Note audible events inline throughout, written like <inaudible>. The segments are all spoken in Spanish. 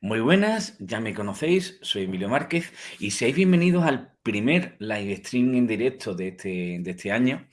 Muy buenas, ya me conocéis, soy Emilio Márquez y seáis bienvenidos al primer live stream en directo de este, de este año,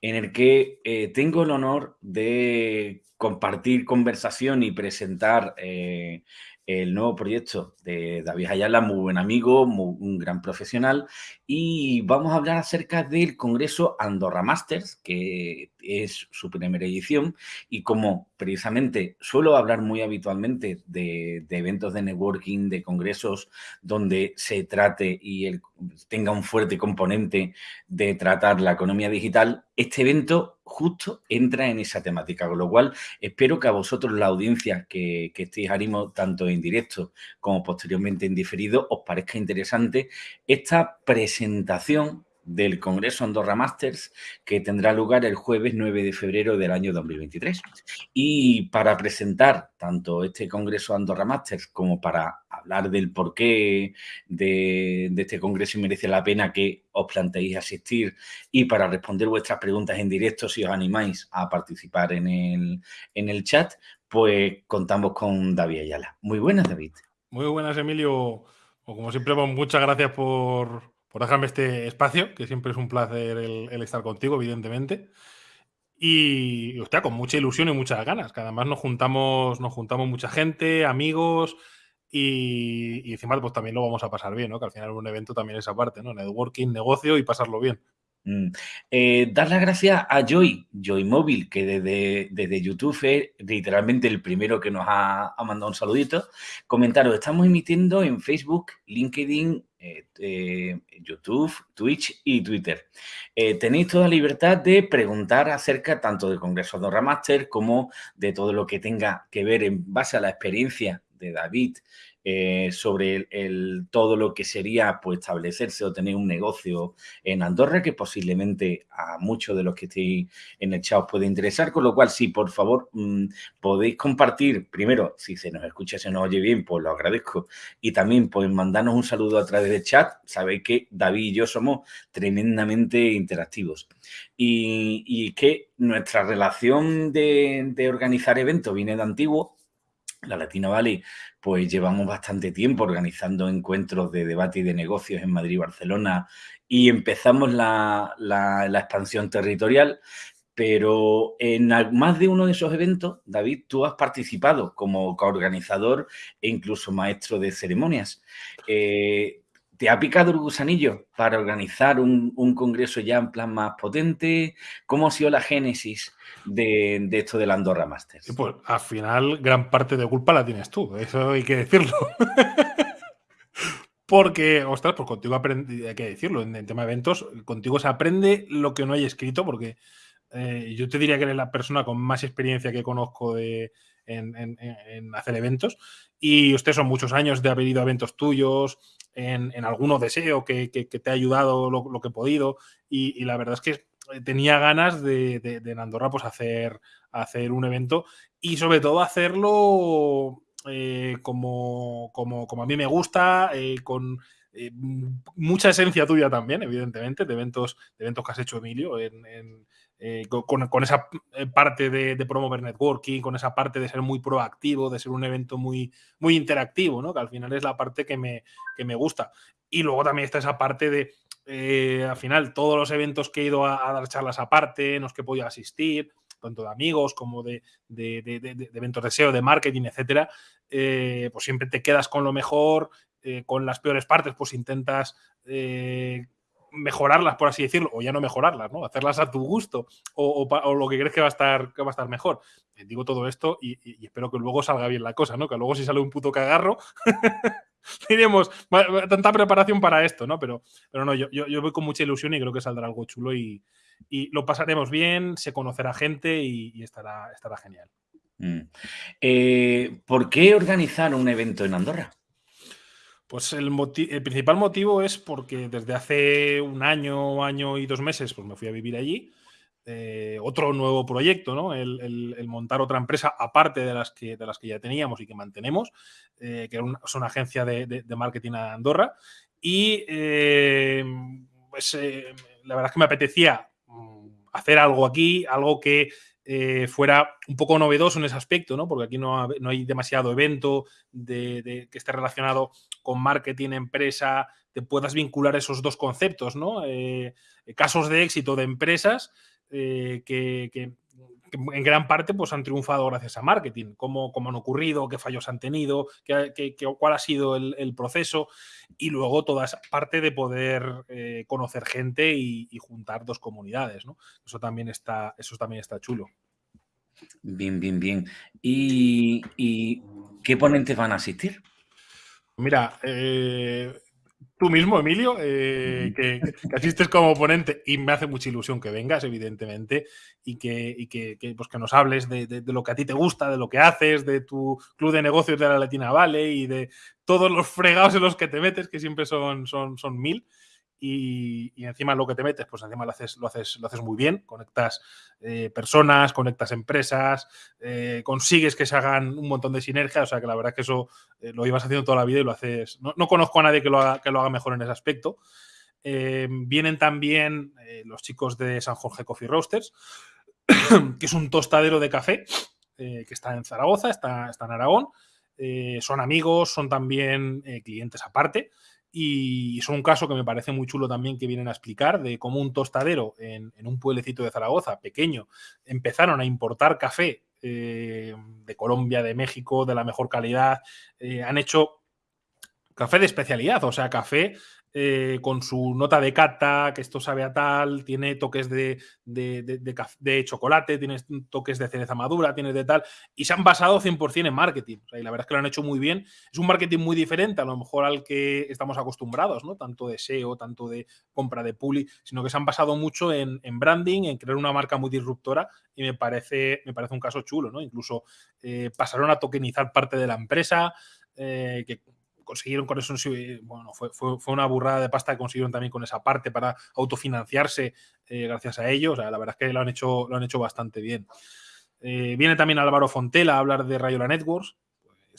en el que eh, tengo el honor de compartir conversación y presentar eh, el nuevo proyecto de David Ayala, muy buen amigo, un gran profesional, y vamos a hablar acerca del Congreso Andorra Masters, que es su primera edición, y como precisamente suelo hablar muy habitualmente de, eventos de networking, de congresos donde se trate y tenga un fuerte componente de tratar la economía digital, este evento justo entra en esa temática, con lo cual espero que a vosotros, la audiencia que, que estéis ánimo tanto en directo como posteriormente en diferido, os parezca interesante esta presentación del Congreso Andorra Masters que tendrá lugar el jueves 9 de febrero del año 2023. Y para presentar tanto este Congreso Andorra Masters como para hablar del porqué de, de este Congreso y merece la pena que os planteéis asistir y para responder vuestras preguntas en directo si os animáis a participar en el, en el chat, pues contamos con David Ayala. Muy buenas, David. Muy buenas, Emilio. como siempre, pues, muchas gracias por, por dejarme este espacio, que siempre es un placer el, estar contigo, evidentemente. Y, hostia, con mucha ilusión y muchas ganas, que además nos juntamos, nos juntamos mucha gente, amigos, y, encima pues también lo vamos a pasar bien, ¿no? Que al final un evento también es aparte, ¿no? Networking, negocio y pasarlo bien. Mm. Eh, dar las gracias a Joy, Joy Móvil, que desde, desde YouTube es literalmente el primero que nos ha, ha mandado un saludito. Comentaros, estamos emitiendo en Facebook, LinkedIn, eh, eh, YouTube, Twitch y Twitter. Eh, tenéis toda libertad de preguntar acerca tanto del Congreso de Master como de todo lo que tenga que ver en base a la experiencia de David eh, sobre el, todo lo que sería pues, establecerse o tener un negocio en Andorra, que posiblemente a muchos de los que estéis en el chat os puede interesar, con lo cual, sí, por favor, mm, podéis compartir, primero, si se nos escucha, se nos oye bien, pues lo agradezco, y también pues mandarnos un saludo a través del chat, sabéis que David y yo somos tremendamente interactivos. Y, que nuestra relación de, de organizar eventos viene de antiguo, la Latina Valley, pues llevamos bastante tiempo organizando encuentros de debate y de negocios en Madrid y Barcelona y empezamos la, expansión territorial, pero en más de uno de esos eventos, David, tú has participado como coorganizador e incluso maestro de ceremonias. Eh, ¿Te ha picado el gusanillo para organizar un, congreso ya en plan más potente? ¿Cómo ha sido la génesis de, esto del Andorra Masters? pues al final gran parte de culpa la tienes tú, eso hay que decirlo. <laughs> porque, ostras, pues contigo aprendí, hay que decirlo, en, tema de eventos, contigo se aprende lo que no hay escrito, porque eh, yo te diría que eres la persona con más experiencia que conozco de, en, hacer eventos. Y ustedes son muchos años de haber ido a eventos tuyos, en, en alguno deseo que, te ha ayudado lo, que he podido. Y, la verdad es que tenía ganas de, en Andorra pues hacer, hacer un evento y sobre todo hacerlo eh, como, como, como, a mí me gusta, eh, con eh, mucha esencia tuya también, evidentemente, de eventos, de eventos que has hecho, Emilio, en, eh, con, esa eh, parte de, promover networking, con esa parte de ser muy proactivo, de ser un evento muy, muy interactivo, ¿no? que al final es la parte que me, que me gusta. Y luego también está esa parte de, eh, al final, todos los eventos que he ido a, dar charlas aparte, en los que he podido asistir, tanto de amigos como de, eventos de SEO, de marketing, etcétera, pues siempre te quedas con lo mejor, con las peores partes, pues intentas mejorarlas, por así decirlo, o ya no mejorarlas, ¿no? Hacerlas a tu gusto o, lo que crees que va a estar, que va a estar mejor. Eh, digo todo esto y, espero que luego salga bien la cosa, ¿no? Que luego si sale un puto cagarro, <laughs> diremos, tanta preparación para esto, ¿no? Pero, pero no, yo, yo, voy con mucha ilusión y creo que saldrá algo chulo y, lo pasaremos bien, se conocerá gente y, estará, estará genial. Mm. Eh, ¿Por qué organizar un evento en Andorra? Pues el, principal motivo es porque desde hace un año, año y dos meses, pues me fui a vivir allí. Eh, otro nuevo proyecto, ¿no? El, montar otra empresa aparte de las que, de las que ya teníamos y que mantenemos, eh, que es una agencia de, marketing a Andorra. Y eh, pues la verdad es que me apetecía mm, hacer algo aquí, algo que eh, fuera un poco novedoso en ese aspecto, ¿no? Porque aquí no, hay demasiado evento de, que esté relacionado con marketing, empresa, te puedas vincular esos dos conceptos, ¿no? Eh, casos de éxito de empresas eh, que, en gran parte pues, han triunfado gracias a marketing, cómo, cómo han ocurrido, qué fallos han tenido, qué, cuál ha sido el, proceso y luego toda esa parte de poder conocer gente y, y, juntar dos comunidades. ¿no? Eso, también está, eso también está chulo. Bien, bien, bien. ¿Y, qué ponentes van a asistir? Mira, eh, tú mismo, Emilio, eh, que, asistes como ponente y me hace mucha ilusión que vengas, evidentemente, y que, que, pues que nos hables de, lo que a ti te gusta, de lo que haces, de tu club de negocios de la Latina Valley y de todos los fregados en los que te metes, que siempre son, son, son mil y, encima lo que te metes, pues encima lo haces, lo haces, lo haces muy bien, conectas eh, personas, conectas empresas, eh, consigues que se hagan un montón de sinergia, o sea que la verdad es que eso eh, lo ibas haciendo toda la vida y lo haces, no, conozco a nadie que lo, haga, que lo haga mejor en ese aspecto. vienen también los chicos de San Jorge Coffee Roasters, <coughs> que es un tostadero de café que está en Zaragoza, está, está en Aragón. son amigos, son también clientes aparte y son un caso que me parece muy chulo también que vienen a explicar de cómo un tostadero en, un pueblecito de Zaragoza, pequeño, empezaron a importar café eh, de Colombia, de México, de la mejor calidad. Eh, han hecho café de especialidad, o sea, café eh, con su nota de cata, que esto sabe a tal, tiene toques de, chocolate, tiene toques de cereza madura, tiene de tal, y se han basado 100% en marketing. y la verdad es que lo han hecho muy bien. Es un marketing muy diferente a lo mejor al que estamos acostumbrados, ¿no? Tanto de SEO, tanto de compra de puli, sino que se han basado mucho en, branding, en crear una marca muy disruptora, y me parece, me parece un caso chulo, ¿no? Incluso eh, pasaron a tokenizar parte de la empresa, eh, que consiguieron con eso, bueno, fue, una burrada de pasta que consiguieron también con esa parte para autofinanciarse eh, gracias a ellos. la verdad es que lo han hecho, lo han hecho bastante bien. Eh, viene también Álvaro Fontela a hablar de Rayola Networks,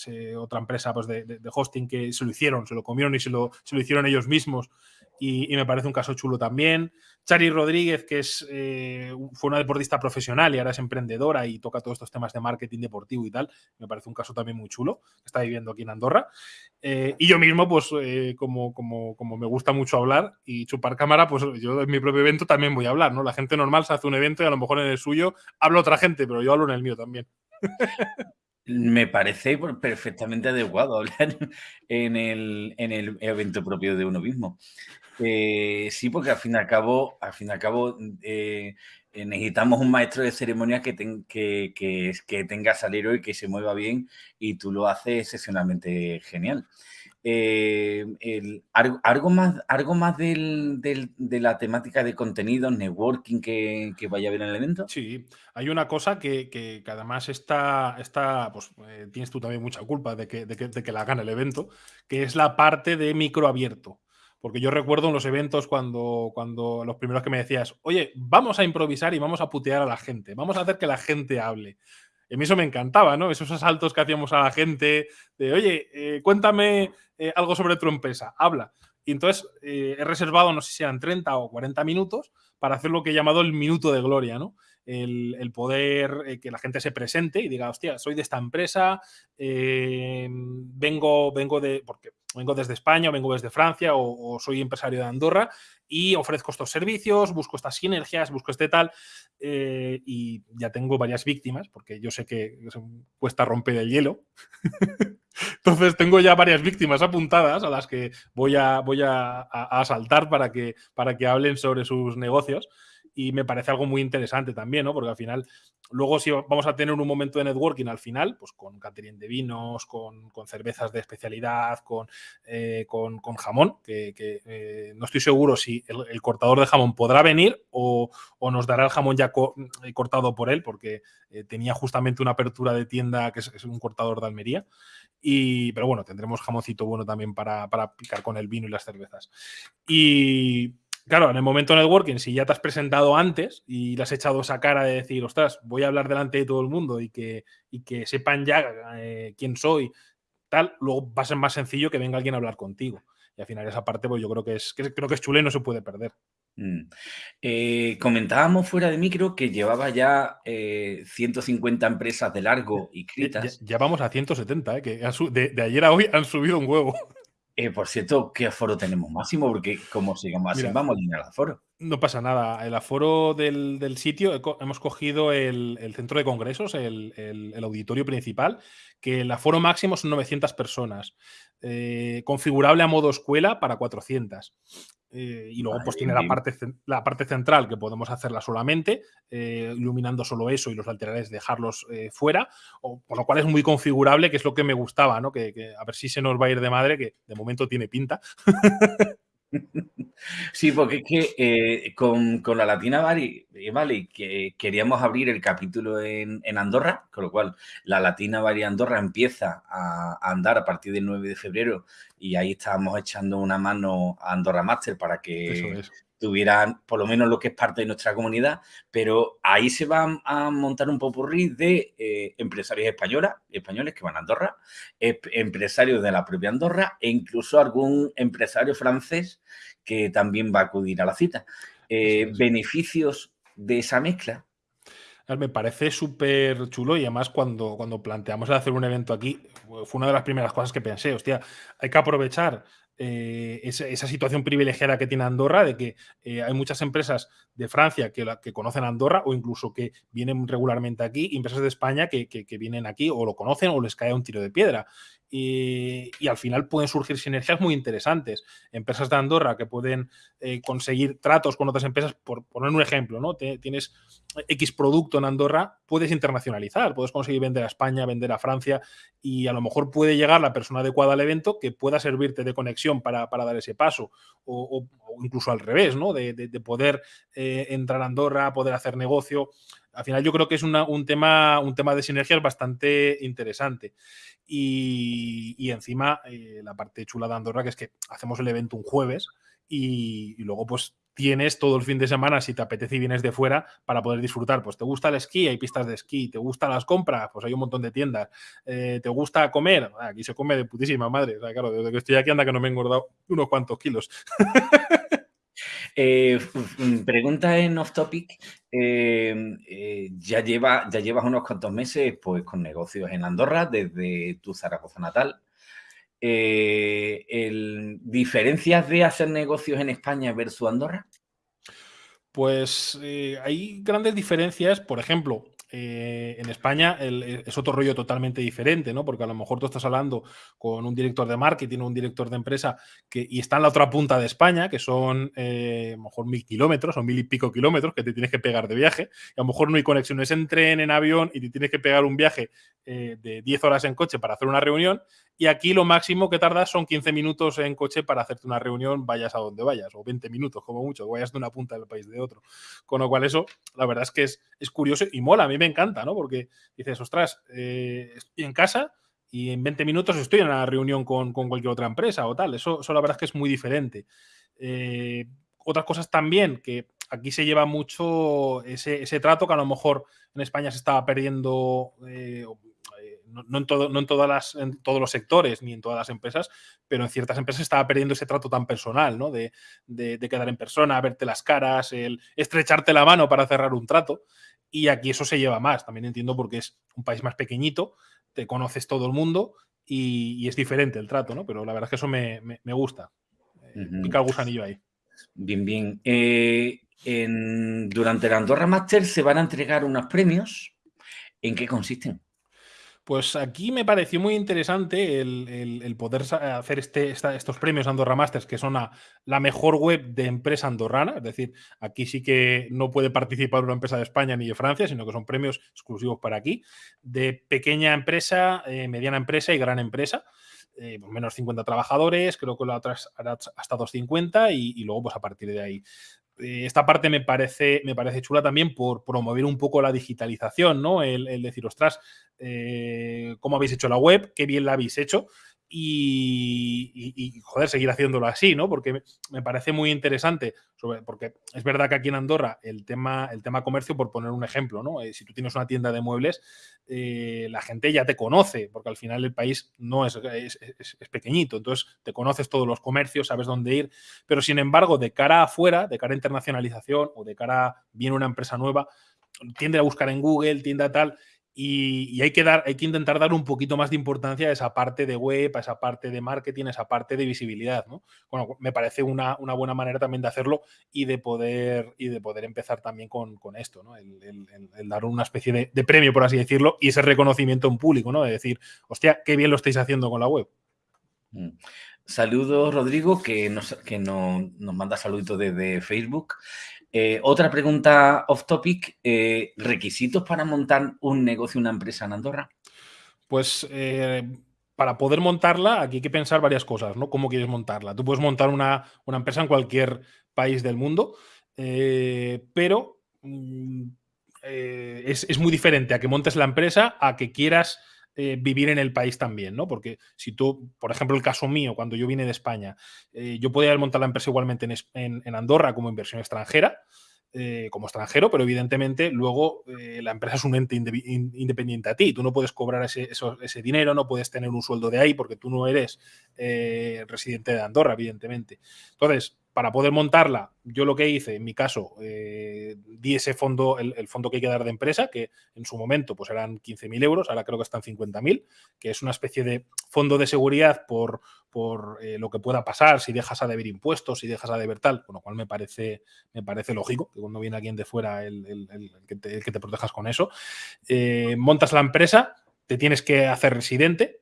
eh, otra empresa pues, de, hosting que se lo hicieron, se lo comieron y se lo, se lo hicieron ellos mismos y, me parece un caso chulo también. Chari Rodríguez, que es, eh, fue una deportista profesional y ahora es emprendedora y toca todos estos temas de marketing deportivo y tal, me parece un caso también muy chulo, está viviendo aquí en Andorra. Eh, y yo mismo, pues eh, como, como, como, me gusta mucho hablar y chupar cámara, pues yo en mi propio evento también voy a hablar, ¿no? La gente normal se hace un evento y a lo mejor en el suyo habla otra gente, pero yo hablo en el mío también. <laughs> Me parece perfectamente adecuado <laughs> hablar en el, en el evento propio de uno mismo. Eh, sí, porque al fin y al cabo, al fin y al cabo eh, necesitamos un maestro de ceremonias que, tenga salero y que se mueva bien y tú lo haces excepcionalmente genial. algo, más, algo más de la temática de contenido, networking que, vaya a haber en el evento? Sí, hay una cosa que, además está, pues tienes tú también mucha culpa de que, la gane el evento, que es la parte de micro abierto. Porque yo recuerdo en los eventos cuando, cuando los primeros que me decías, oye, vamos a improvisar y vamos a putear a la gente, vamos a hacer que la gente hable. Y a mí eso me encantaba, ¿no? Esos asaltos que hacíamos a la gente de, oye, eh, cuéntame eh, algo sobre tu empresa, habla. Y entonces eh, he reservado, no sé si eran 30 o 40 minutos, para hacer lo que he llamado el minuto de gloria, ¿no? El, poder que la gente se presente y diga, hostia, soy de esta empresa, vengo, vengo de, porque vengo desde España, o vengo desde Francia o, soy empresario de Andorra y ofrezco estos servicios, busco estas sinergias, busco este tal eh, y ya tengo varias víctimas porque yo sé que cuesta romper el hielo. <laughs> Entonces tengo ya varias víctimas apuntadas a las que voy a, voy a asaltar para que, para que hablen sobre sus negocios y me parece algo muy interesante también, ¿no? Porque al final, luego si vamos a tener un momento de networking al final, pues con catering de vinos, con, cervezas de especialidad, con, eh, con, jamón, que, eh, no estoy seguro si el, cortador de jamón podrá venir o, nos dará el jamón ya eh, cortado por él, porque tenía justamente una apertura de tienda que es, un cortador de Almería. Y, pero bueno, tendremos jamoncito bueno también para, para picar con el vino y las cervezas. Y Claro, en el momento de networking, si ya te has presentado antes y le has echado esa cara de decir, ostras, voy a hablar delante de todo el mundo y que, y que sepan ya eh, quién soy, tal, luego va a ser más sencillo que venga alguien a hablar contigo. Y al final esa parte, pues yo creo que es, creo que es chula y no se puede perder. Mm. Eh, comentábamos fuera de micro que llevaba ya 150 eh, empresas de largo inscritas. Ya, ya, vamos a 170, eh, que de, ayer a hoy han subido un huevo. Por cierto, ¿qué aforo tenemos máximo? Porque como sigamos así, vamos a llenar el aforo. No pasa nada. El aforo del, sitio, hemos cogido el, centro de congresos, el, el, auditorio principal, que el aforo máximo son 900 personas. configurable a modo escuela para 400. Eh, y luego pues tiene la parte, la parte central que podemos hacerla solamente, eh, iluminando solo eso y los laterales dejarlos eh, fuera, o, por lo cual es muy configurable, que es lo que me gustaba, ¿no? Que, a ver si se nos va a ir de madre, que de momento tiene pinta. <laughs> <laughs> Sí, porque es que con, la Latina Valley, vale, que queríamos abrir el capítulo en, Andorra, con lo cual la Latina Valley Andorra empieza a, andar a partir del 9 de febrero y ahí estábamos echando una mano a Andorra Master para que tuvieran por lo menos lo que es parte de nuestra comunidad, pero ahí se va a montar un popurrí de eh, empresarios españoles, españoles que van a Andorra, empresarios de la propia Andorra e incluso algún empresario francés que también va a acudir a la cita. Eh, beneficios de esa mezcla me parece súper chulo y además cuando, cuando planteamos hacer un evento aquí, fue una de las primeras cosas que pensé, hostia, hay que aprovechar eh, esa, situación privilegiada que tiene Andorra, de que eh, hay muchas empresas de Francia que, que, conocen Andorra o incluso que vienen regularmente aquí, empresas de España que, que, vienen aquí o lo conocen o les cae un tiro de piedra. Y, al final pueden surgir sinergias muy interesantes. Empresas de Andorra que pueden eh, conseguir tratos con otras empresas, por poner un ejemplo, ¿no? tienes X producto en Andorra, puedes internacionalizar, puedes conseguir vender a España, vender a Francia y a lo mejor puede llegar la persona adecuada al evento que pueda servirte de conexión para, dar ese paso o, incluso al revés, ¿no? De, poder eh, entrar a Andorra, poder hacer negocio. Al final yo creo que es un, tema, un tema de sinergias bastante interesante. Y, encima, eh, la parte chula de Andorra, que es que hacemos el evento un jueves y, luego pues tienes todo el fin de semana, si te apetece y vienes de fuera, para poder disfrutar. Pues te gusta el esquí, hay pistas de esquí, te gustan las compras, pues hay un montón de tiendas. Eh, ¿Te gusta comer? Ah, aquí se come de putísima madre. claro, desde que estoy aquí anda que no me he engordado unos cuantos kilos. <laughs> Eh, pregunta en off topic. Em, eh, ya, lleva, ya llevas unos cuantos meses pues, con negocios en Andorra desde tu Zaragoza natal. Eh, ¿Diferencias de hacer negocios en España versus Andorra? Pues hay grandes diferencias. Por ejemplo, eh, en España eh, es otro rollo totalmente diferente, ¿no? Porque a lo mejor tú estás hablando con un director de marketing o un director de empresa que, y está en la otra punta de España, que son eh, a lo mejor mil kilómetros o mil y pico kilómetros que te tienes que pegar de viaje. Y a lo mejor no hay conexiones en tren, en avión y te tienes que pegar un viaje de 10 horas en coche para hacer una reunión. Y aquí lo máximo que tardas son 15 minutos en coche para hacerte una reunión, vayas a donde vayas, o 20 minutos como mucho, vayas de una punta del país de otro. Con lo cual eso, la verdad es que es, es curioso y mola, a mí me encanta, ¿no? Porque dices, ostras, eh, estoy en casa y en 20 minutos estoy en una reunión con, cualquier otra empresa o tal. Eso, eso, la verdad es que es muy diferente. Eh, otras cosas también, que aquí se lleva mucho ese, trato que a lo mejor en España se estaba perdiendo, eh, no, en, todo, no en, todas las, en todos los sectores ni en todas las empresas, pero en ciertas empresas estaba perdiendo ese trato tan personal, ¿no? De, quedar en persona, verte las caras, el estrecharte la mano para cerrar un trato. Y aquí eso se lleva más. También entiendo porque es un país más pequeñito, te conoces todo el mundo y, es diferente el trato, ¿no? Pero la verdad es que eso me, gusta. Eh, pica el gusanillo ahí. Bien, bien. Eh, durante la Andorra Master se van a entregar unos premios. ¿En qué consisten? Pues aquí me pareció muy interesante el, poder hacer este, estos premios Andorra Masters, que son la mejor web de empresa andorrana. Es decir, aquí sí que no puede participar una empresa de España ni de Francia, sino que son premios exclusivos para aquí, de pequeña empresa, eh, mediana empresa y gran empresa. Eh, pues menos 50 trabajadores, creo que la otra hasta 250 y, y luego pues a partir de ahí eh, esta parte me parece, me parece chula también por promover un poco la digitalización, ¿no? El, decir, ostras, eh, ¿cómo habéis hecho la web? Qué bien la habéis hecho. Y, joder, seguir haciéndolo así, ¿no? Porque me parece muy interesante, porque es verdad que aquí en Andorra el tema, el tema comercio, por poner un ejemplo, ¿no? Eh, si tú tienes una tienda de muebles, eh, la gente ya te conoce, porque al final el país no es, es, pequeñito, entonces te conoces todos los comercios, sabes dónde ir, pero sin embargo, de cara afuera, de cara a internacionalización o de cara a viene una empresa nueva, tiende a buscar en Google, tiende a tal, y, hay, que dar, hay que intentar dar un poquito más de importancia a esa parte de web, a esa parte de marketing, a esa parte de visibilidad. ¿no? Bueno, me parece una, buena manera también de hacerlo y de poder, y de poder empezar también con, esto, ¿no? el, dar una especie de, premio, por así decirlo, y ese reconocimiento en público, ¿no? de decir, hostia, qué bien lo estáis haciendo con la web. Mm. Saludos, Rodrigo, que nos, que nos, nos manda saluditos desde Facebook. Eh, otra pregunta off topic, eh, ¿requisitos para montar un negocio, una empresa en Andorra? Pues eh, para poder montarla, aquí hay que pensar varias cosas, ¿no? ¿Cómo quieres montarla? Tú puedes montar una, empresa en cualquier país del mundo, pero mm, es, es, muy diferente a que montes la empresa a que quieras eh, vivir en el país también, ¿no? Porque si tú, por ejemplo, el caso mío, cuando yo vine de España, eh, yo podía montar la empresa igualmente en, Andorra como inversión extranjera, eh, como extranjero, pero evidentemente luego la empresa es un ente independiente a ti. Tú no puedes cobrar ese, ese, dinero, no puedes tener un sueldo de ahí porque tú no eres residente de Andorra, evidentemente. Entonces, para poder montarla, yo lo que hice, en mi caso, eh, di ese fondo, el, fondo que hay que dar de empresa, que en su momento pues eran 15.000 euros, ahora creo que están 50.000, que es una especie de fondo de seguridad por, por eh, lo que pueda pasar, si dejas a deber impuestos, si dejas a deber tal, con lo cual me parece, me parece lógico que cuando viene alguien de fuera el, que, te, protejas con eso. Eh, montas la empresa, te tienes que hacer residente,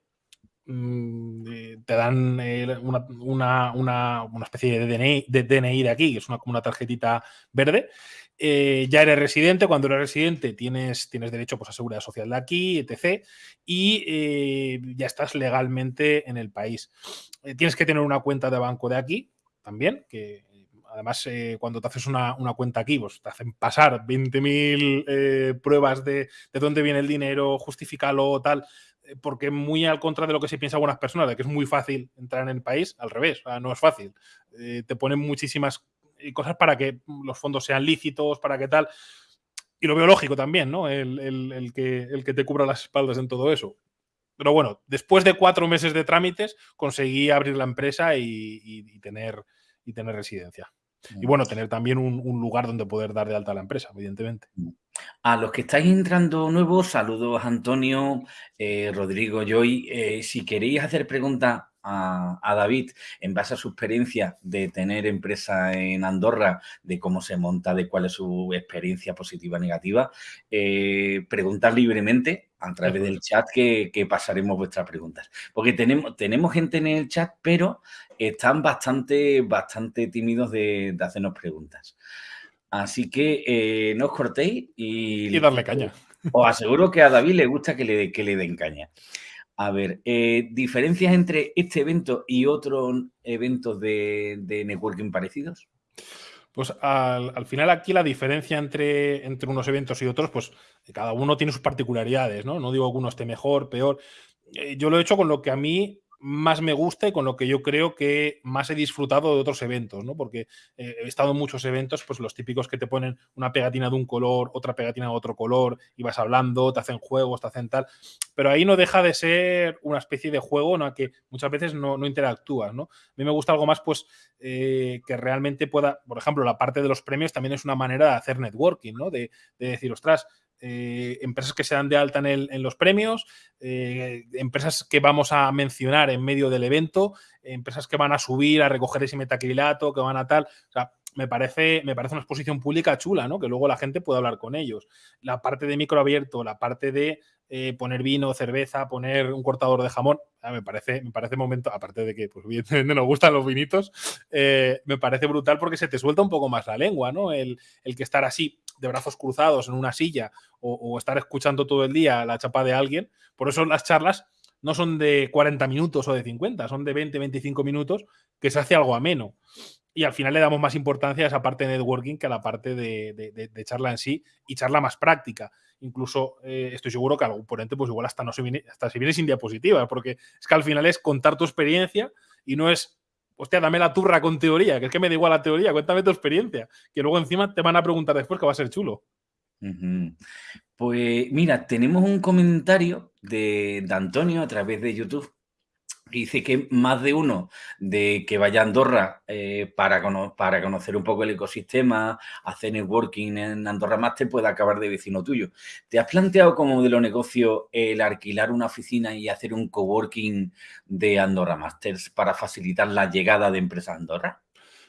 te dan eh, una, especie de DNI, de de aquí, que es una, como una tarjetita verde. Eh, ya eres residente, cuando eres residente tienes, tienes derecho pues, a seguridad social de aquí, etc. Y ya estás legalmente en el país. tienes que tener una cuenta de banco de aquí también, que además cuando te haces una, cuenta aquí, pues te hacen pasar 20.000 pruebas de, de, dónde viene el dinero, justificarlo, tal. Eh, porque muy al contra de lo que se piensa algunas personas, de que es muy fácil entrar en el país, al revés, no es fácil. Eh, te ponen muchísimas eh, cosas para que los fondos sean lícitos, para que tal. Y lo veo lógico también, ¿no? El, que, el que te cubra las espaldas en todo eso. Pero bueno, después de cuatro meses de trámites, conseguí abrir la empresa y, tener, y tener residencia. Y bueno, tener también un, lugar donde poder dar de alta a la empresa, evidentemente. A los que estáis entrando nuevos, saludos Antonio, eh, Rodrigo, Joy. Eh, si queréis hacer preguntas a, David en base a su experiencia de tener empresa en Andorra, de cómo se monta, de cuál es su experiencia positiva o negativa, eh, preguntar libremente a través del chat que, pasaremos vuestras preguntas. Porque tenemos, tenemos gente en el chat, pero están bastante, bastante tímidos de, hacernos preguntas. Así que eh, no os cortéis y, y darle caña. Os aseguro que a David le gusta que le, que le den caña. A ver, eh, diferencias entre este evento y otros eventos de, networking parecidos. Pues al, final aquí la diferencia entre, entre unos eventos y otros, pues cada uno tiene sus particularidades, ¿no? No digo alguno esté mejor, peor. Eh, yo lo he hecho con lo que a mí más me gusta y con lo que yo creo que más he disfrutado de otros eventos, ¿no? Porque eh, he estado en muchos eventos, pues los típicos que te ponen una pegatina de un color, otra pegatina de otro color, y vas hablando, te hacen juegos, te hacen tal. Pero ahí no deja de ser una especie de juego en la que muchas veces no, interactúas, ¿no? A mí me gusta algo más, pues, eh, que realmente pueda, por ejemplo, la parte de los premios también es una manera de hacer networking, ¿no? De, de decir, ostras, eh, empresas que se dan de alta en, los premios, eh, empresas que vamos a mencionar en medio del evento, empresas que van a subir a recoger ese metacrilato, que van a tal. O sea, me parece, me parece una exposición pública chula, ¿no? Que luego la gente pueda hablar con ellos. La parte de micro abierto, la parte de eh, poner vino, cerveza, poner un cortador de jamón, me parece, me parece momento, aparte de que, pues evidentemente <laughs> nos gustan los vinitos, me parece brutal porque se te suelta un poco más la lengua, ¿no? El, el que estar así de brazos cruzados en una silla o, estar escuchando todo el día la chapa de alguien. Por eso las charlas no son de 40 minutos o de 50, son de 20, 25 minutos que se hace algo ameno. Y al final le damos más importancia a esa parte de networking que a la parte de, charla en sí y charla más práctica. incluso eh, estoy seguro que algún ponente, pues igual hasta no se viene, hasta se viene sin diapositivas, porque es que al final es contar tu experiencia y no es, hostia, dame la turra con teoría, que es que me da igual la teoría, cuéntame tu experiencia, que luego encima te van a preguntar después que va a ser chulo. Pues mira, tenemos un comentario de, de Antonio a través de YouTube dice que más de uno de que vaya a Andorra eh, para, para conocer un poco el ecosistema, hacer networking en Andorra Master, puede acabar de vecino tuyo. ¿Te has planteado como modelo negocio el alquilar una oficina y hacer un coworking de Andorra Masters para facilitar la llegada de empresas a Andorra?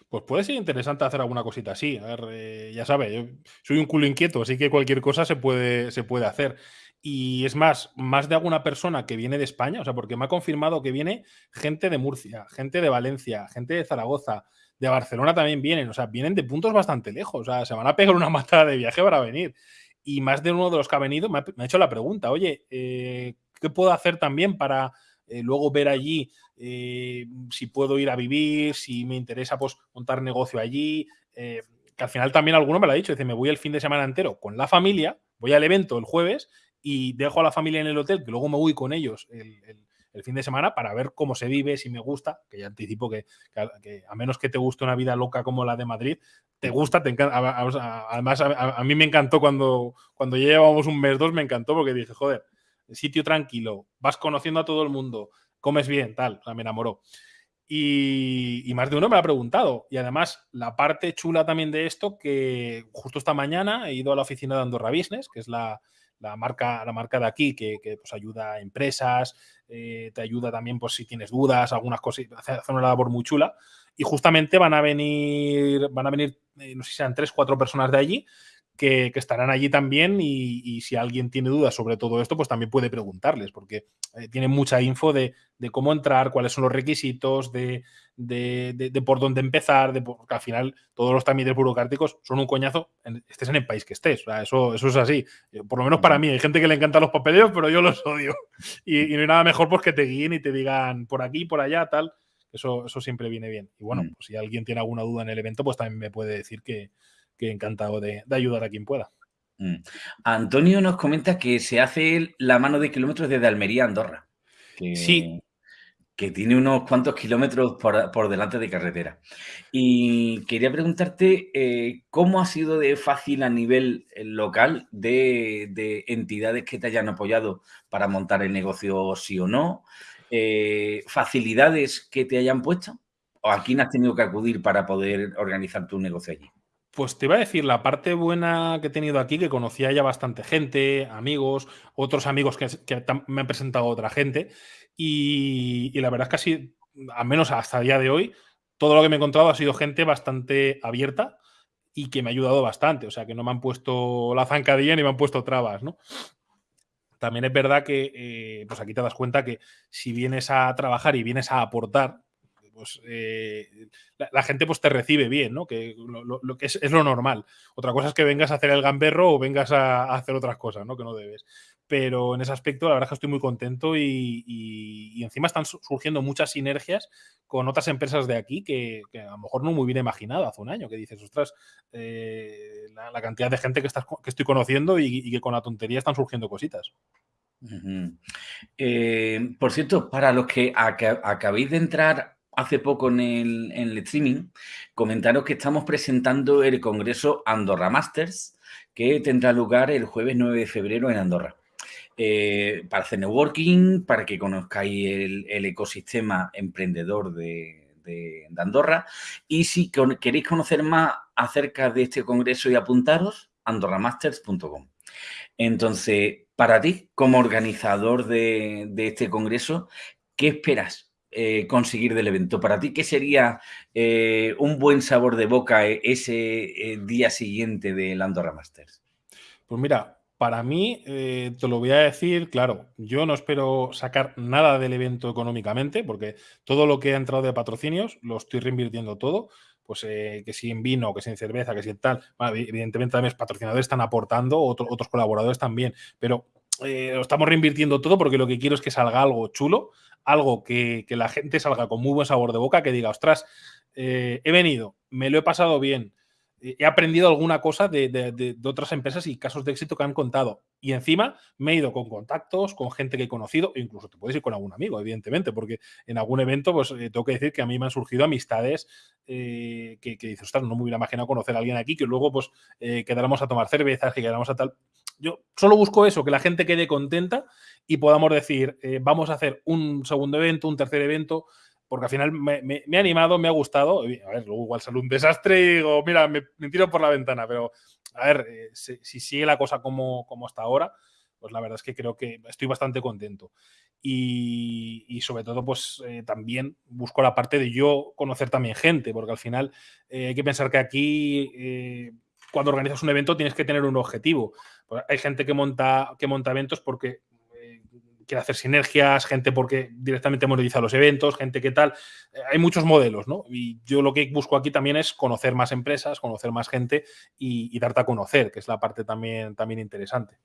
Pues puede ser interesante hacer alguna cosita así. A ver, eh, ya sabes, yo soy un culo inquieto, así que cualquier cosa se puede, se puede hacer. Y es más, más de alguna persona que viene de España, o sea, porque me ha confirmado que viene gente de Murcia, gente de Valencia, gente de Zaragoza, de Barcelona también vienen, o sea, vienen de puntos bastante lejos, o sea, se van a pegar una <laughs> matada de viaje para venir. Y más de uno de los que ha venido me ha, hecho la pregunta, oye, eh, ¿qué puedo hacer también para eh, luego ver allí eh, si puedo ir a vivir, si me interesa pues montar negocio allí? que al final también alguno me lo ha dicho, dice, me voy el fin de semana entero con la familia, voy al evento el jueves y dejo a la familia en el hotel, que luego me voy con ellos el, fin de semana para ver cómo se vive, si me gusta, que ya anticipo que, a menos que te guste una vida loca como la de Madrid, te gusta, te encanta. Además, a, mí me encantó cuando, cuando llevábamos un mes, dos, me encantó porque dije, joder, sitio tranquilo, vas conociendo a todo el mundo, comes bien, tal, me enamoró. Y, más de uno me ha preguntado. Y además, la parte chula también de esto, que justo esta mañana he ido a la oficina de Andorra Business, que es la, la marca, la marca de aquí que, pues, ayuda a empresas, eh, te ayuda también pues, si tienes dudas, algunas cosas, hace, una labor muy chula. Y justamente van a venir, van a venir, eh, no sé si sean tres, cuatro personas de allí que, estarán allí también y, si alguien tiene dudas sobre todo esto, pues también puede preguntarles, porque eh, tienen mucha info de, cómo entrar, cuáles son los requisitos, de, por dónde empezar, de, porque al final todos los trámites burocráticos son un coñazo, estés en el país que estés, eso, eso es así. Eh, por lo menos para mí, hay gente que le encanta los papeleos, pero yo los odio. <laughs> Y, no hay nada mejor pues que te guíen y te digan por aquí, por allá, tal. Eso, eso siempre viene bien. Y bueno, mm. pues si alguien tiene alguna duda en el evento, pues también me puede decir que, que encantado de, ayudar a quien pueda. Mm. Antonio nos comenta que se hace la mano de kilómetros desde Almería a Andorra. sí. Que tiene unos cuantos kilómetros por, delante de carretera. Y quería preguntarte eh, cómo ha sido de fácil a nivel eh, local de, entidades que te hayan apoyado para montar el negocio sí o no, eh, facilidades que te hayan puesto, o a quién has tenido que acudir para poder organizar tu negocio allí. Pues te iba a decir, la parte buena que he tenido aquí, que conocía ya bastante gente, amigos, otros amigos que, me han presentado otra gente, y, la verdad es que así, al menos hasta el día de hoy, todo lo que me he encontrado ha sido gente bastante abierta y que me ha ayudado bastante, o sea, que no me han puesto la zancadilla ni me han puesto trabas, ¿no? También es verdad que, eh, pues aquí te das cuenta que si vienes a trabajar y vienes a aportar, pues eh, la, gente pues te recibe bien, ¿no? Que lo, que es, lo normal. Otra cosa es que vengas a hacer el gamberro o vengas a, hacer otras cosas, ¿no? Que no debes. Pero en ese aspecto, la verdad es que estoy muy contento y, encima están surgiendo muchas sinergias con otras empresas de aquí que, a lo mejor no muy bien imaginado hace un año, que dices, ostras, eh, la, cantidad de gente que, estás, que estoy conociendo y, que con la tontería están surgiendo cositas. Eh, por cierto, para los que acabéis de entrar hace poco en el, streaming, comentaros que estamos presentando el Congreso Andorra Masters, que tendrá lugar el jueves 9 de febrero en Andorra. Eh, para hacer networking, para que conozcáis el, ecosistema emprendedor de, Andorra. Y si queréis conocer más acerca de este congreso y apuntaros, andorramasters.com. Entonces, para ti, como organizador de este congreso, ¿qué esperas? Eh, conseguir del evento? Para ti, ¿qué sería eh, un buen sabor de boca eh, ese día siguiente del Andorra Masters? Pues mira, para mí, te lo voy a decir, claro, yo no espero sacar nada del evento económicamente, porque todo lo que ha entrado de patrocinios lo estoy reinvirtiendo todo, pues que si en vino, que si en cerveza, que si en tal, evidentemente también los patrocinadores están aportando, otros colaboradores también, pero lo estamos reinvirtiendo todo porque lo que quiero es que salga algo chulo, algo que, la gente salga con muy buen sabor de boca, que diga, ostras, eh, he venido, me lo he pasado bien, he aprendido alguna cosa de, otras empresas y casos de éxito que han contado. Y encima me he ido con contactos, con gente que he conocido, e incluso te puedes ir con algún amigo, evidentemente, porque en algún evento, pues eh, tengo que decir que a mí me han surgido amistades eh, que, que dices, ostras, no me hubiera imaginado conocer a alguien aquí, que luego pues eh, quedáramos a tomar cervezas, que quedáramos a tal. Yo solo busco eso, que la gente quede contenta y podamos decir, vamos a hacer un segundo evento, un tercer evento porque al final me, ha animado, me ha gustado. A ver, luego igual sale un desastre y digo, mira, me, tiro por la ventana, pero a ver, eh, si, sigue la cosa como, como hasta ahora, pues la verdad es que creo que estoy bastante contento. Y, sobre todo, pues eh, también busco la parte de yo conocer también gente, porque al final eh, hay que pensar que aquí, cuando organizas un evento, tienes que tener un objetivo. Pues hay gente que monta, que monta eventos porque quiere hacer sinergias, gente porque directamente monetiza los eventos, gente que tal. Eh, hay muchos modelos, ¿no? Y yo lo que busco aquí también es conocer más empresas, conocer más gente y, darte a conocer, que es la parte también, también interesante.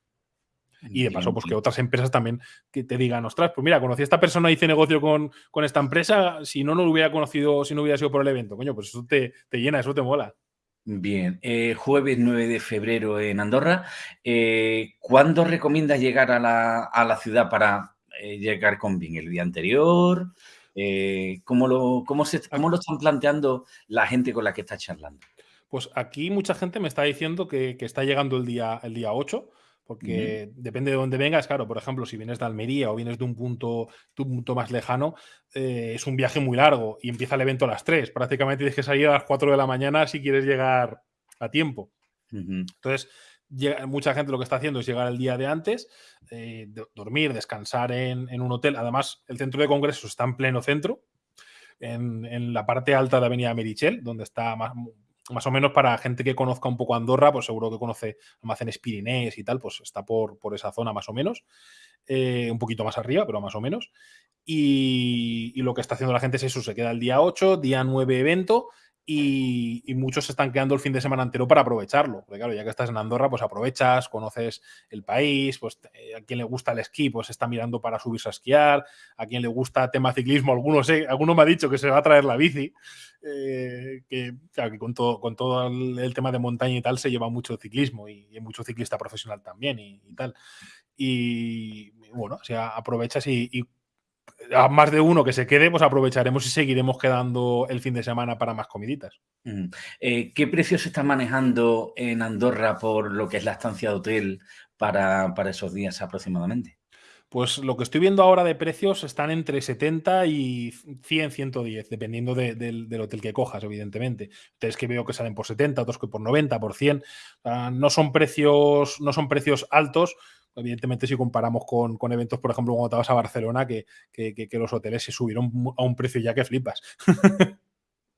Y de paso, pues que otras empresas también que te digan, ostras, pues mira, conocí a esta persona, hice negocio con, con esta empresa, si no, no lo hubiera conocido, si no hubiera sido por el evento. Coño, pues eso te, te llena, eso te mola. Bien, eh, jueves 9 de febrero en Andorra. Eh, ¿Cuándo recomiendas llegar a la, ciudad para eh, llegar con bien? ¿El día anterior? ¿cómo, lo, cómo, se, ¿Cómo lo están planteando la gente con la que estás charlando? Pues aquí mucha gente me está diciendo que, que está llegando el día, el día 8 porque depende de dónde vengas, claro, por ejemplo, si vienes de Almería o vienes de un punto, un punto más lejano, eh, es un viaje muy largo y empieza el evento a las 3. Prácticamente tienes que salir a las 4 de la mañana si quieres llegar a tiempo. Entonces, mucha gente lo que está haciendo es llegar el día de antes, eh, dormir, descansar en, un hotel. Además, el centro de congresos está en pleno centro, en, en la parte alta de Avenida Merichel, donde está más, más o menos para gente que conozca un poco Andorra, pues seguro que conoce almacenes Pirinés y tal, pues está por, por esa zona más o menos. Eh, un poquito más arriba, pero más o menos. Y, y, lo que está haciendo la gente es eso, se queda el día 8, día 9 evento y, muchos se están quedando el fin de semana entero para aprovecharlo. Porque claro, ya que estás en Andorra, pues aprovechas, conoces el país, pues eh, a quien le gusta el esquí, pues está mirando para subirse a esquiar, a quien le gusta tema ciclismo, algunos, sé, alguno me ha dicho que se va a traer la bici, eh, que, con todo, con todo el, tema de montaña y tal se lleva mucho ciclismo y, hay mucho ciclista profesional también y, tal. Y bueno, o sea, aprovechas y a más de uno que se quede, pues aprovecharemos y seguiremos quedando el fin de semana para más comiditas. Eh, ¿Qué precios se están manejando en Andorra por lo que es la estancia de hotel para, esos días aproximadamente? Pues lo que estoy viendo ahora de precios están entre 70 y 100, 110, dependiendo del, hotel que cojas, evidentemente. Entonces que veo que salen por 70, otros que por 90, por 100. no, son precios, no son precios altos, evidentemente si comparamos con, eventos, por ejemplo, cuando te vas a Barcelona, que, los hoteles se subieron a un precio ya que flipas. <laughs>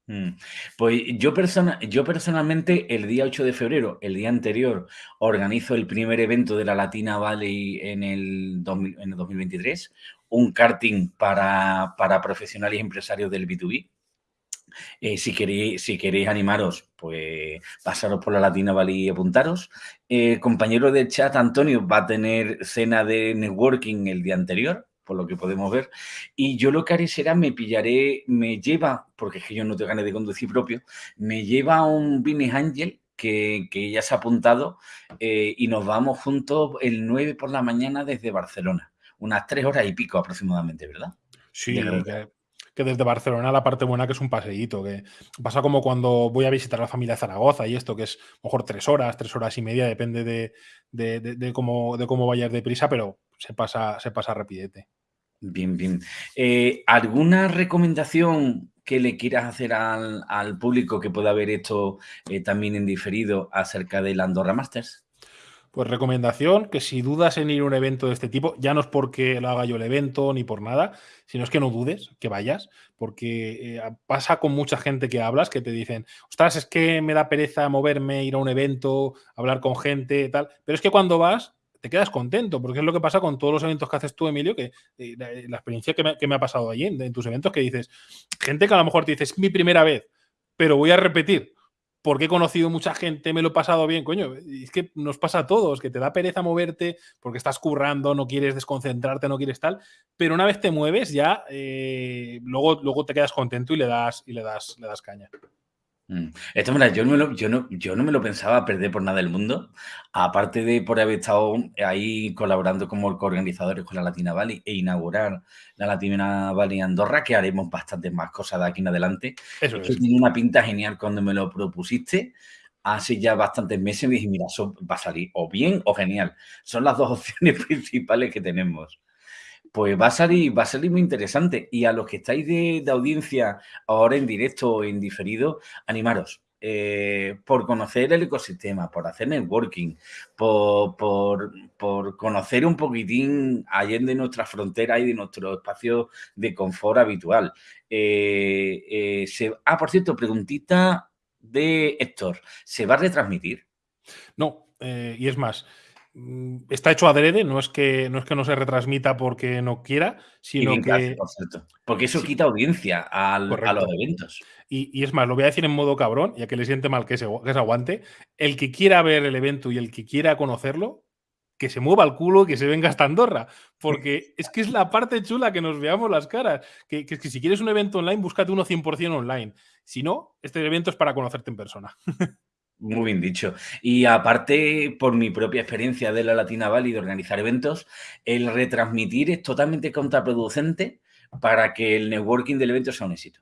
Mm. Pues yo, persona, yo personalmente el día 8 de febrero, el día anterior, organizo el primer evento de la Latina Valley en el, en el 2023, un karting para, para profesionales y empresarios del B2B. Eh, si, queréis, si queréis animaros, pues pasaros por la Latina Valley y apuntaros. Eh, compañero de chat, Antonio, va a tener cena de networking el día anterior, por lo que podemos ver. Y yo lo que haré será, me pillaré, me lleva, porque es que yo no te gané de conducir propio, me lleva un Business Angel que, ya se ha apuntado eh, y nos vamos juntos el 9 por la mañana desde Barcelona. Unas tres horas y pico aproximadamente, ¿verdad? Sí, que desde Barcelona la parte buena que es un paseíto, que pasa como cuando voy a visitar a la familia de Zaragoza y esto, que es mejor tres horas, tres horas y media, depende de, cómo, de cómo vayas deprisa, pero se pasa, se pasa rapidete. Bien, bien. Eh, ¿Alguna recomendación que le quieras hacer al, público que pueda ver esto eh, también en diferido acerca del Andorra Masters? Pues recomendación, que si dudas en ir a un evento de este tipo, ya no es porque lo haga yo el evento ni por nada, sino es que no dudes, que vayas, porque eh, pasa con mucha gente que hablas que te dicen, ostras, es que me da pereza moverme, ir a un evento, hablar con gente, tal, pero es que cuando vas te quedas contento, porque es lo que pasa con todos los eventos que haces tú, Emilio, que eh, la, experiencia que me, ha pasado allí en, en tus eventos, que dices, gente que a lo mejor te dice, es mi primera vez, pero voy a repetir porque he conocido mucha gente, me lo he pasado bien, coño. Es que nos pasa a todos, que te da pereza moverte porque estás currando, no quieres desconcentrarte, no quieres tal, pero una vez te mueves ya, eh, luego, luego te quedas contento y le das, y le das, le das caña. Mm. Esto, mira, yo no, lo, yo, no, yo no me lo pensaba perder por nada del mundo, aparte de por haber estado ahí colaborando como coorganizadores con la Latina Valley e inaugurar la Latina Valley Andorra, que haremos bastantes más cosas de aquí en adelante. Eso es. tiene una pinta genial cuando me lo propusiste. Hace ya bastantes meses me dije, mira, eso va a salir o bien o genial. Son las dos <laughs> opciones principales que tenemos pues va a salir, va a salir muy interesante. Y a los que estáis de, audiencia ahora en directo o en diferido, animaros. Eh, por conocer el ecosistema, por hacer networking, por, por, conocer un poquitín allende nuestra frontera y de nuestro espacio de confort habitual. Eh, eh, se, ah, por cierto, preguntita de Héctor, ¿se va a retransmitir? No, y es más, está hecho adrede, no es que no es que no se retransmita porque no quiera, sino que. porque eso quita audiencia a los eventos. Y, es más, lo voy a decir en modo cabrón, ya que le siente mal que se, que se aguante. El que quiera ver el evento y el que quiera conocerlo, que se mueva el culo, que se venga hasta Andorra. Porque <laughs> es que es la parte chula que nos veamos las caras. Que, que, que si quieres un evento online, búscate uno 100% online. Si no, este evento es para conocerte en persona. <laughs> Muy bien dicho. Y aparte, por mi propia experiencia de la Latina Valley de organizar eventos, el retransmitir es totalmente contraproducente para que el networking del evento sea un éxito.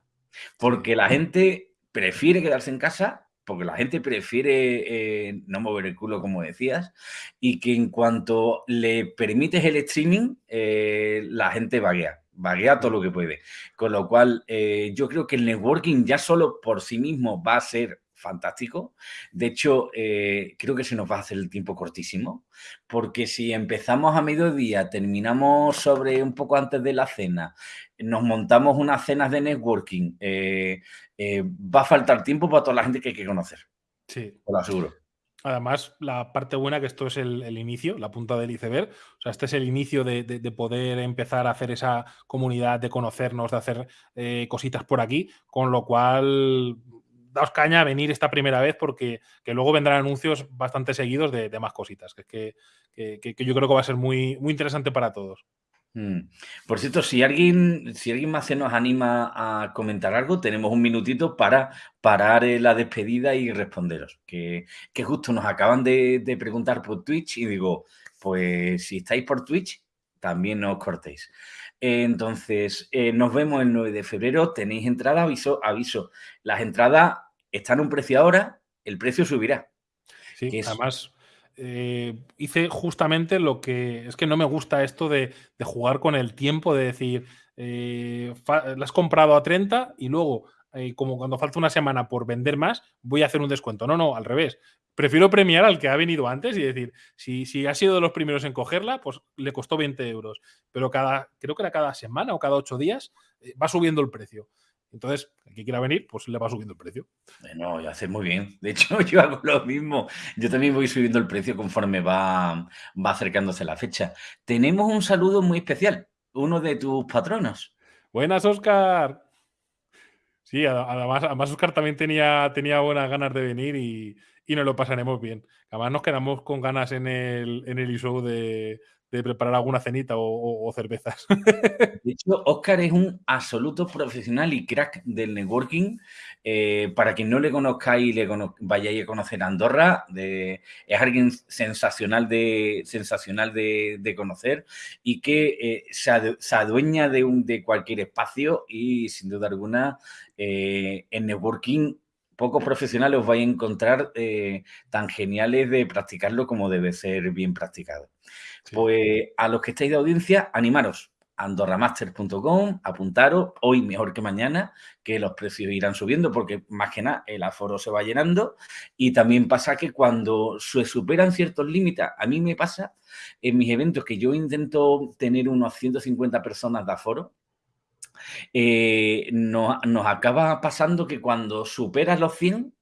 Porque la gente prefiere quedarse en casa, porque la gente prefiere eh, no mover el culo, como decías, y que en cuanto le permites el streaming, eh, la gente vaguea vaguea todo lo que puede. Con lo cual, eh, yo creo que el networking ya solo por sí mismo va a ser fantástico. De hecho, eh, creo que se nos va a hacer el tiempo cortísimo, porque si empezamos a mediodía, terminamos sobre un poco antes de la cena, nos montamos unas cenas de networking, eh, eh, va a faltar tiempo para toda la gente que hay que conocer. Sí. Lo aseguro. Además, la parte buena que esto es el, inicio, la punta del iceberg. O sea, este es el inicio de, poder empezar a hacer esa comunidad, de conocernos, de hacer cositas por aquí, con lo cual daos caña a venir esta primera vez porque que luego vendrán anuncios bastante seguidos de, más cositas, que, que, que, yo creo que va a ser muy, muy interesante para todos. Mm. Por cierto, si alguien, si alguien más se nos anima a comentar algo, tenemos un minutito para parar la despedida y responderos. Que, justo nos acaban de, preguntar por Twitch y digo, pues si estáis por Twitch, también no os cortéis. Entonces, eh, nos vemos el 9 de febrero. Tenéis entrada, aviso, aviso. Las entradas están a un precio ahora, el precio subirá. Sí, además eh, hice justamente lo que. Es que no me gusta esto de, jugar con el tiempo, de decir, eh, la has comprado a 30 y luego, como cuando falta una semana por vender más, voy a hacer un descuento. No, no, al revés prefiero premiar al que ha venido antes y decir, si, si ha sido de los primeros en cogerla, pues le costó 20 euros. Pero cada, creo que era cada semana o cada ocho días, eh, va subiendo el precio. Entonces, el que quiera venir, pues le va subiendo el precio. Bueno, ya hace muy bien. De hecho, <laughs> yo hago lo mismo. Yo también voy subiendo el precio conforme va, va acercándose la fecha. Tenemos un saludo muy especial, uno de tus patronos. Buenas, Oscar. Sí, además, además Oscar también tenía, tenía buenas ganas de venir y, y nos lo pasaremos bien. Además nos quedamos con ganas en el, en el show de, preparar alguna cenita o, cervezas. <laughs> De hecho, Oscar es un absoluto profesional y crack del networking. Eh, para quien no le conozcáis y le vayáis a conocer Andorra, es alguien sensacional de, sensacional de, conocer y que eh, se, adueña de, de cualquier espacio y sin duda alguna eh, en networking pocos profesionales os vais a encontrar eh, tan geniales de practicarlo como debe ser bien practicado. Pues a los que estáis de audiencia, animaros. andorramaster.com, apuntaros, hoy mejor que mañana, que los precios irán subiendo porque más que nada el aforo se va llenando y también pasa que cuando se superan ciertos límites, a mí me pasa en mis eventos que yo intento tener unos 150 personas de aforo, eh, nos, acaba pasando que cuando superas los 100,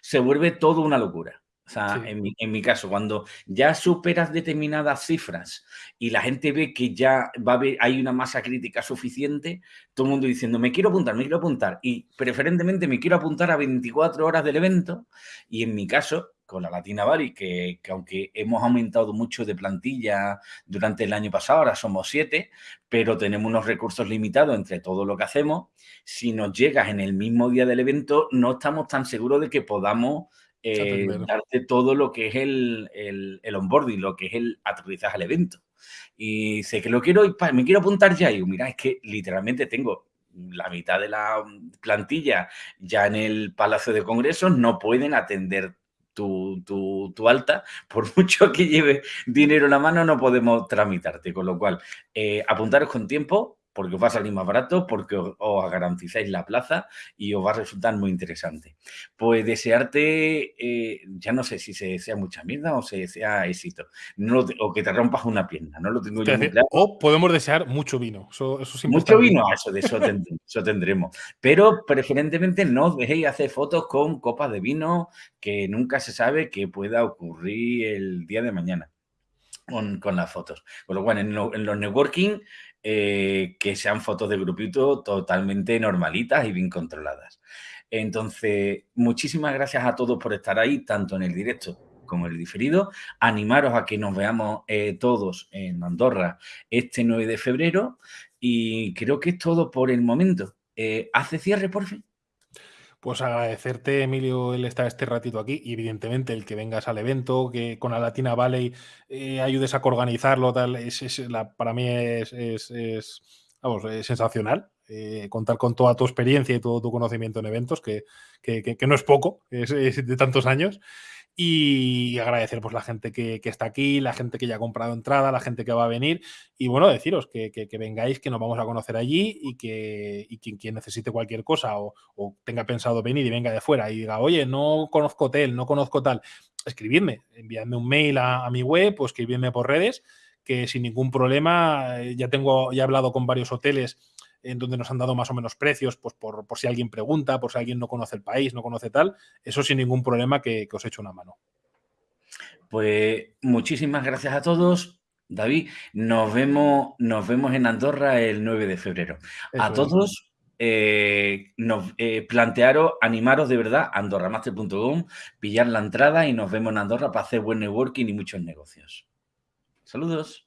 se vuelve todo una locura. O sea, en, mi, caso, cuando ya superas determinadas cifras y la gente ve que ya va a haber, hay una masa crítica suficiente, todo el mundo diciendo, me quiero apuntar, me quiero apuntar. Y preferentemente me quiero apuntar a 24 horas del evento. Y en mi caso, con la Latina Bari, que, aunque hemos aumentado mucho de plantilla durante el año pasado, ahora somos siete, pero tenemos unos recursos limitados entre todo lo que hacemos. Si nos llegas en el mismo día del evento, no estamos tan seguros de que podamos eh, darte todo lo que es el, el, el, onboarding, lo que es el aterrizaje al evento. Y sé que lo quiero, y me quiero apuntar ya. Y mira, es que literalmente tengo la mitad de la plantilla ya en el Palacio de Congresos, no pueden atender tu, tu, alta, por <laughs> mucho que lleve dinero en la mano, no podemos tramitarte. Con lo cual, eh, apuntaros con tiempo, porque os va a salir más barato, porque os, garantizáis la plaza y os va a resultar muy interesante. Pues desearte, eh, ya no sé si se desea mucha mierda o se desea éxito, no, o que te rompas una pierna, no lo tengo yo muy claro. O podemos desear mucho vino, eso, eso Mucho vino, eso, de eso, tendremos, eso tendremos. Pero preferentemente no os dejéis hacer fotos con copas de vino, que nunca se sabe que pueda ocurrir el día de mañana. Con, con, las fotos. Con lo cual, en, en los networking eh, que sean fotos de grupito totalmente normalitas y bien controladas. Entonces, muchísimas gracias a todos por estar ahí, tanto en el directo como en el diferido. Animaros a que nos veamos eh, todos en Andorra este 9 de febrero y creo que es todo por el momento. Eh, ¿Hace cierre, por fin? Pues agradecerte, Emilio, el estar este ratito aquí y evidentemente el que vengas al evento, que con la Latina Valley eh, ayudes a organizarlo, tal, es, para mí es, sensacional. Eh, contar con toda tu experiencia y todo tu conocimiento en eventos, que, no es poco, es, de tantos años y agradecer pues la gente que, está aquí, la gente que ya ha comprado entrada, la gente que va a venir. Y bueno, deciros que, vengáis, que nos vamos a conocer allí y que quien, necesite cualquier cosa o, tenga pensado venir y venga de fuera y diga, oye, no conozco hotel, no conozco tal, escribidme, enviadme un mail a, mi web o escribidme por redes que sin ningún problema, eh, ya tengo, ya he hablado con varios hoteles en donde nos han dado más o menos precios, pues por, si alguien pregunta, por si alguien no conoce el país, no conoce tal, eso sin ningún problema que, os echo una mano. Pues muchísimas gracias a todos. David, nos vemos, nos vemos en Andorra el 9 de febrero. a todos, eh, nos, eh, plantearos, animaros de verdad, andorramaster.com, pillar la entrada y nos vemos en Andorra para hacer buen networking y muchos negocios. Saludos.